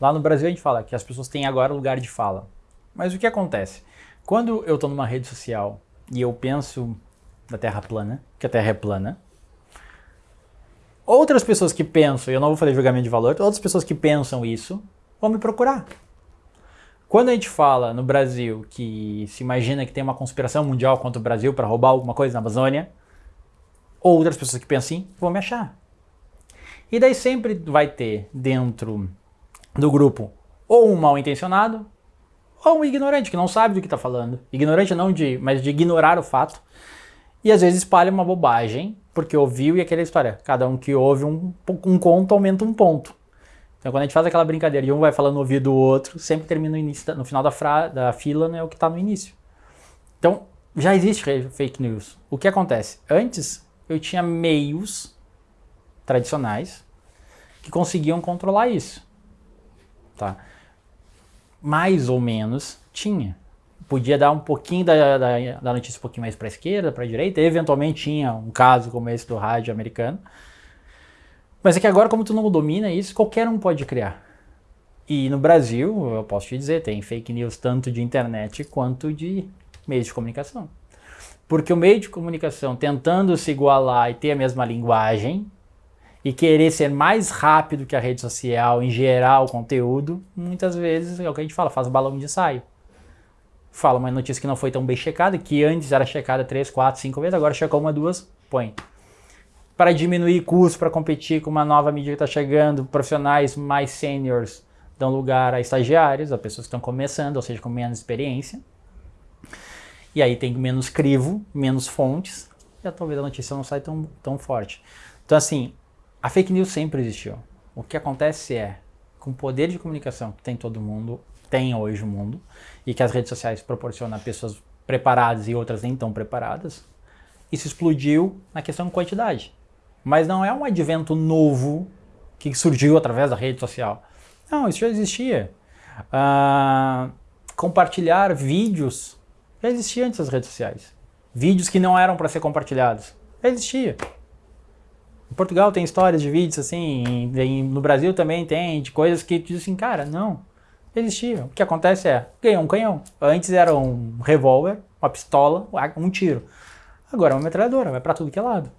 Lá no Brasil a gente fala que as pessoas têm agora lugar de fala. Mas o que acontece? Quando eu estou numa rede social e eu penso na Terra plana, que a Terra é plana, outras pessoas que pensam, eu não vou fazer julgamento de valor, outras pessoas que pensam isso vão me procurar. Quando a gente fala no Brasil que se imagina que tem uma conspiração mundial contra o Brasil para roubar alguma coisa na Amazônia, outras pessoas que pensam assim vão me achar. E daí sempre vai ter dentro do grupo ou um mal intencionado ou um ignorante que não sabe do que está falando. Ignorante não de, mas de ignorar o fato. E às vezes espalha uma bobagem porque ouviu e aquela história. Cada um que ouve um, um conto aumenta um ponto. Então quando a gente faz aquela brincadeira de um vai falando no ouvido do outro, sempre termina no, início, no final da, fra, da fila né, o que está no início. Então já existe fake news. O que acontece? Antes eu tinha meios tradicionais que conseguiam controlar isso tá? Mais ou menos tinha. Podia dar um pouquinho da, da, da notícia um pouquinho mais para a esquerda, para a direita, eventualmente tinha um caso como esse do rádio americano. Mas é que agora, como tu não domina isso, qualquer um pode criar. E no Brasil, eu posso te dizer, tem fake news tanto de internet quanto de meios de comunicação. Porque o meio de comunicação tentando se igualar e ter a mesma linguagem, e querer ser mais rápido que a rede social em gerar o conteúdo, muitas vezes é o que a gente fala, faz balão de ensaio. Fala uma notícia que não foi tão bem checada, que antes era checada 3, 4, 5 vezes, agora checou uma, duas, põe. Para diminuir custo, para competir com uma nova mídia que está chegando, profissionais mais seniors dão lugar a estagiários, a pessoas que estão começando, ou seja, com menos experiência. E aí tem menos crivo, menos fontes, e talvez a notícia não saia tão, tão forte. Então assim, a fake news sempre existiu. O que acontece é, com o poder de comunicação que tem todo mundo, tem hoje o mundo, e que as redes sociais proporcionam a pessoas preparadas e outras nem tão preparadas, isso explodiu na questão de quantidade. Mas não é um advento novo que surgiu através da rede social. Não, isso já existia. Uh, compartilhar vídeos já existia antes das redes sociais. Vídeos que não eram para ser compartilhados. Já existia. Em Portugal tem histórias de vídeos assim, em, no Brasil também tem, de coisas que dizem assim, cara, não, existia. O que acontece é, ganhou um canhão. Antes era um revólver, uma pistola, um tiro. Agora é uma metralhadora, vai para tudo que é lado.